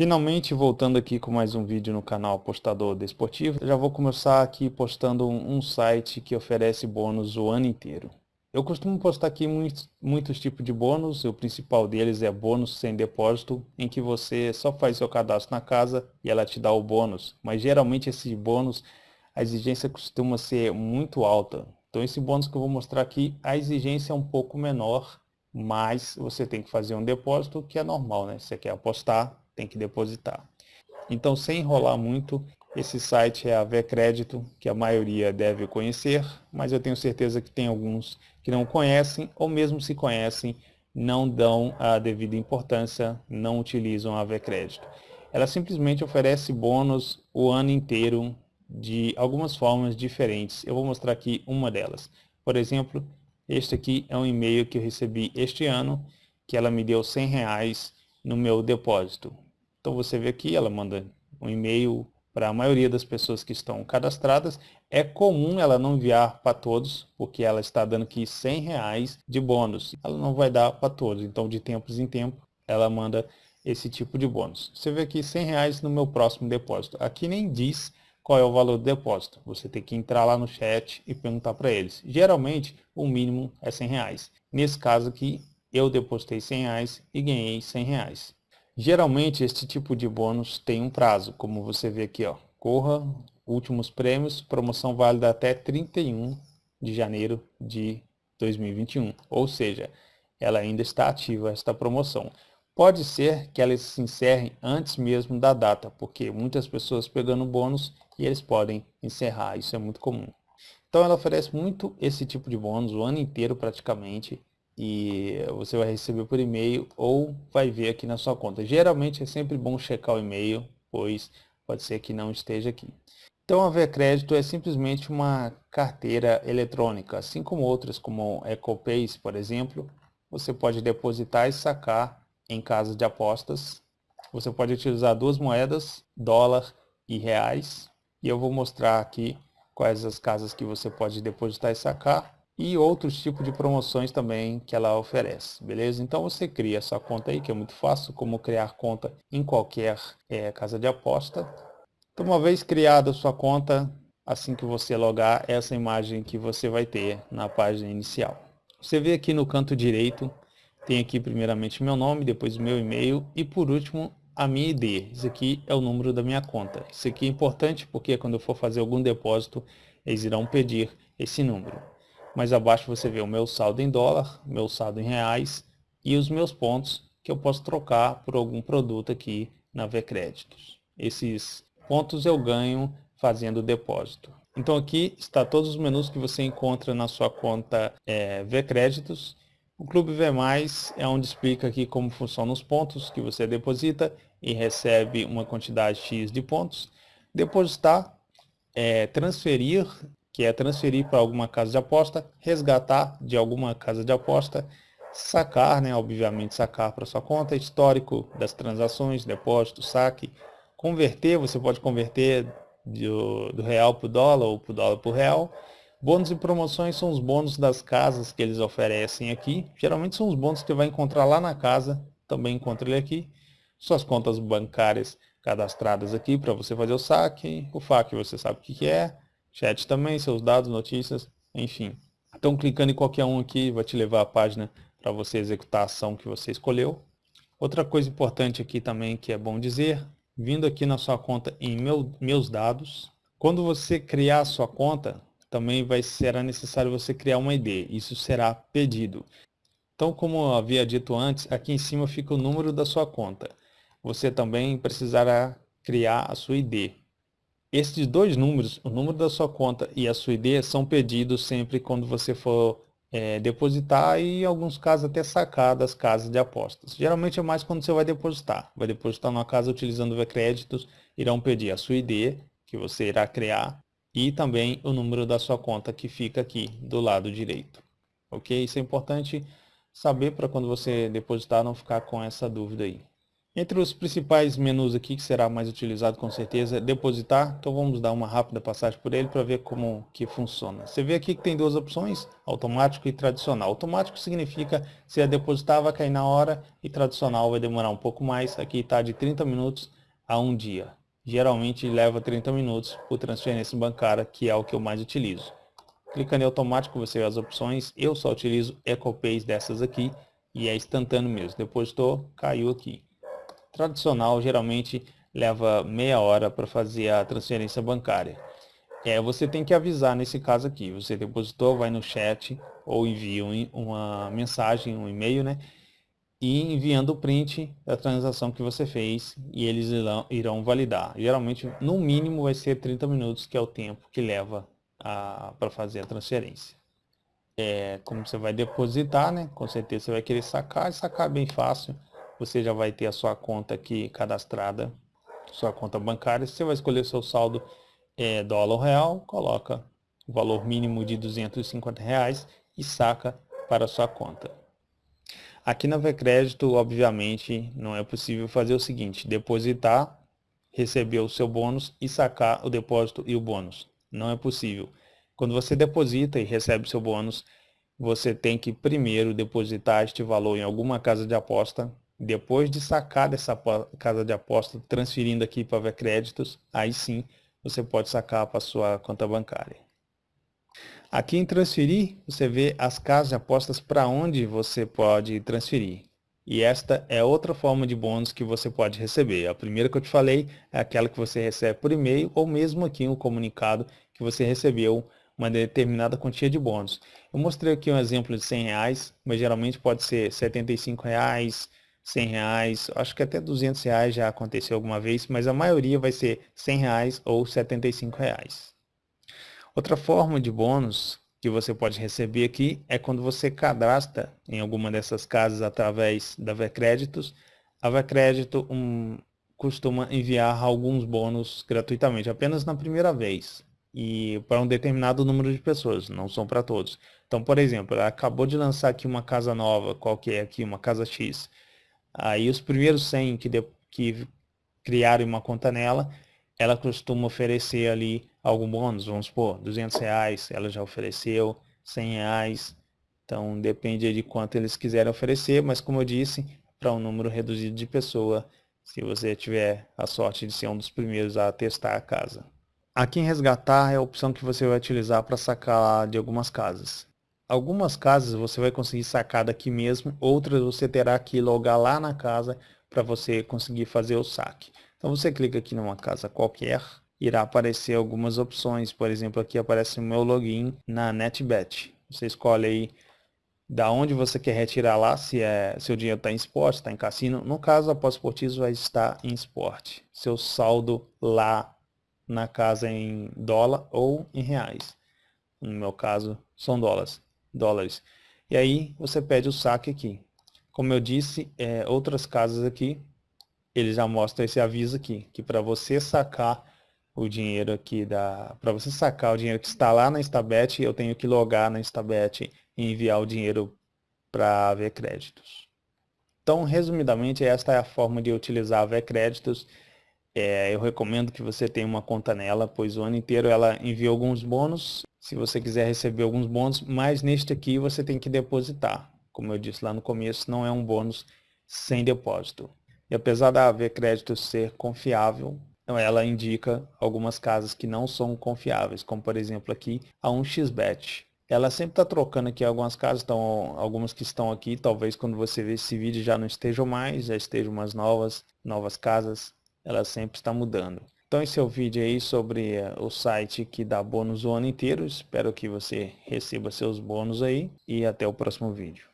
Finalmente voltando aqui com mais um vídeo no canal Apostador Desportivo, já vou começar aqui postando um site que oferece bônus o ano inteiro. Eu costumo postar aqui muitos, muitos tipos de bônus, o principal deles é bônus sem depósito, em que você só faz seu cadastro na casa e ela te dá o bônus, mas geralmente esse bônus, a exigência costuma ser muito alta. Então esse bônus que eu vou mostrar aqui, a exigência é um pouco menor, mas você tem que fazer um depósito que é normal, né? Você quer apostar, tem que depositar. Então, sem enrolar muito, esse site é a Vcrédito, que a maioria deve conhecer, mas eu tenho certeza que tem alguns que não conhecem, ou mesmo se conhecem, não dão a devida importância, não utilizam a Vcrédito. Ela simplesmente oferece bônus o ano inteiro de algumas formas diferentes. Eu vou mostrar aqui uma delas. Por exemplo, este aqui é um e-mail que eu recebi este ano, que ela me deu 100 reais no meu depósito. Então você vê aqui, ela manda um e-mail para a maioria das pessoas que estão cadastradas. É comum ela não enviar para todos, porque ela está dando aqui 100 reais de bônus. Ela não vai dar para todos, então de tempos em tempo ela manda esse tipo de bônus. Você vê aqui 100 reais no meu próximo depósito. Aqui nem diz qual é o valor do depósito. Você tem que entrar lá no chat e perguntar para eles. Geralmente o mínimo é 100 reais. Nesse caso aqui eu depositei 100 reais e ganhei 100 reais. Geralmente este tipo de bônus tem um prazo, como você vê aqui, ó. Corra, últimos prêmios, promoção válida até 31 de janeiro de 2021. Ou seja, ela ainda está ativa esta promoção. Pode ser que ela se encerre antes mesmo da data, porque muitas pessoas pegando bônus e eles podem encerrar, isso é muito comum. Então ela oferece muito esse tipo de bônus o ano inteiro praticamente e você vai receber por e-mail ou vai ver aqui na sua conta. Geralmente é sempre bom checar o e-mail, pois pode ser que não esteja aqui. Então a VCrédito é simplesmente uma carteira eletrônica, assim como outras como EcoPays, por exemplo, você pode depositar e sacar em casas de apostas. Você pode utilizar duas moedas, dólar e reais, e eu vou mostrar aqui quais as casas que você pode depositar e sacar e outros tipos de promoções também que ela oferece, beleza? Então você cria essa conta aí, que é muito fácil, como criar conta em qualquer é, casa de aposta. Então uma vez criada sua conta, assim que você logar, essa imagem que você vai ter na página inicial. Você vê aqui no canto direito, tem aqui primeiramente meu nome, depois meu e-mail e por último a minha ID. Isso aqui é o número da minha conta. Isso aqui é importante porque quando eu for fazer algum depósito, eles irão pedir esse número mais abaixo você vê o meu saldo em dólar, meu saldo em reais e os meus pontos que eu posso trocar por algum produto aqui na Vcréditos. Esses pontos eu ganho fazendo depósito. Então aqui está todos os menus que você encontra na sua conta é, Vcréditos. O Clube V+, é onde explica aqui como funcionam os pontos que você deposita e recebe uma quantidade X de pontos. Depositar, é, transferir que é transferir para alguma casa de aposta, resgatar de alguma casa de aposta, sacar, né, obviamente sacar para sua conta, histórico das transações, depósito, saque, converter, você pode converter do, do real para o dólar ou para o dólar para o real. Bônus e promoções são os bônus das casas que eles oferecem aqui. Geralmente são os bônus que você vai encontrar lá na casa, também encontra ele aqui. Suas contas bancárias cadastradas aqui para você fazer o saque. O FAQ você sabe o que é Chat também, seus dados, notícias, enfim. Então clicando em qualquer um aqui vai te levar à página para você executar a ação que você escolheu. Outra coisa importante aqui também que é bom dizer, vindo aqui na sua conta em meu, meus dados, quando você criar a sua conta, também vai será necessário você criar uma ID, isso será pedido. Então, como eu havia dito antes, aqui em cima fica o número da sua conta. Você também precisará criar a sua ID. Esses dois números, o número da sua conta e a sua ID, são pedidos sempre quando você for é, depositar e em alguns casos até sacar das casas de apostas. Geralmente é mais quando você vai depositar. Vai depositar numa casa utilizando o créditos, irão pedir a sua ID, que você irá criar, e também o número da sua conta que fica aqui do lado direito. Ok? Isso é importante saber para quando você depositar não ficar com essa dúvida aí. Entre os principais menus aqui, que será mais utilizado com certeza, é depositar. Então vamos dar uma rápida passagem por ele para ver como que funciona. Você vê aqui que tem duas opções, automático e tradicional. Automático significa se é depositar vai cair na hora e tradicional vai demorar um pouco mais. Aqui está de 30 minutos a um dia. Geralmente leva 30 minutos por transferência bancária, que é o que eu mais utilizo. Clicando em automático você vê as opções. Eu só utilizo EcoPays dessas aqui e é instantâneo mesmo. Depositou, caiu aqui tradicional geralmente leva meia hora para fazer a transferência bancária. É, você tem que avisar nesse caso aqui, você depositou, vai no chat ou envia uma mensagem, um e-mail, né? E enviando o print da transação que você fez e eles irão, irão validar. Geralmente, no mínimo, vai ser 30 minutos, que é o tempo que leva para fazer a transferência. É, como você vai depositar, né? Com certeza você vai querer sacar, e sacar bem fácil você já vai ter a sua conta aqui cadastrada, sua conta bancária. Você vai escolher seu saldo é, dólar ou real, coloca o valor mínimo de 250 reais e saca para a sua conta. Aqui na Vcrédito, obviamente, não é possível fazer o seguinte, depositar, receber o seu bônus e sacar o depósito e o bônus. Não é possível. Quando você deposita e recebe o seu bônus, você tem que primeiro depositar este valor em alguma casa de aposta depois de sacar dessa casa de aposta, transferindo aqui para ver créditos, aí sim você pode sacar para sua conta bancária. Aqui em transferir, você vê as casas de apostas para onde você pode transferir. E esta é outra forma de bônus que você pode receber. A primeira que eu te falei é aquela que você recebe por e-mail ou mesmo aqui um comunicado que você recebeu uma determinada quantia de bônus. Eu mostrei aqui um exemplo de 100 reais, mas geralmente pode ser 75 reais, 100 reais, acho que até 200 reais já aconteceu alguma vez, mas a maioria vai ser 100 reais ou 75 reais. Outra forma de bônus que você pode receber aqui é quando você cadastra em alguma dessas casas através da Vcréditos. A Vcrédito um, costuma enviar alguns bônus gratuitamente, apenas na primeira vez e para um determinado número de pessoas, não são para todos. Então, por exemplo, ela acabou de lançar aqui uma casa nova, qualquer é aqui, uma casa X, Aí os primeiros 100 que, de, que uma conta nela, ela costuma oferecer ali algum bônus, vamos supor, 200 reais, ela já ofereceu, 100 reais, então depende de quanto eles quiserem oferecer, mas como eu disse, para um número reduzido de pessoa, se você tiver a sorte de ser um dos primeiros a testar a casa. Aqui em resgatar é a opção que você vai utilizar para sacar de algumas casas. Algumas casas você vai conseguir sacar daqui mesmo, outras você terá que logar lá na casa para você conseguir fazer o saque. Então você clica aqui numa casa qualquer, irá aparecer algumas opções, por exemplo aqui aparece o meu login na NetBet. Você escolhe aí da onde você quer retirar lá, se é seu dinheiro está em esporte, está em cassino. No caso, a pós-esportivo vai estar em esporte. Seu saldo lá na casa em dólar ou em reais. No meu caso, são dólares dólares. E aí você pede o saque aqui. Como eu disse, é, outras casas aqui, ele já mostra esse aviso aqui, que para você sacar o dinheiro aqui da, para você sacar o dinheiro que está lá na Instabet, eu tenho que logar na Instabet e enviar o dinheiro para ver créditos. Então, resumidamente, esta é a forma de utilizar a ver créditos. É, eu recomendo que você tenha uma conta nela, pois o ano inteiro ela envia alguns bônus se você quiser receber alguns bônus, mas neste aqui você tem que depositar. Como eu disse lá no começo, não é um bônus sem depósito. E apesar da AV Crédito ser confiável, ela indica algumas casas que não são confiáveis, como por exemplo aqui a 1xBet. Ela sempre está trocando aqui algumas casas, então algumas que estão aqui, talvez quando você ver esse vídeo já não estejam mais, já estejam umas novas, novas casas, ela sempre está mudando. Então esse é o vídeo aí sobre eh, o site que dá bônus o ano inteiro. Espero que você receba seus bônus aí e até o próximo vídeo.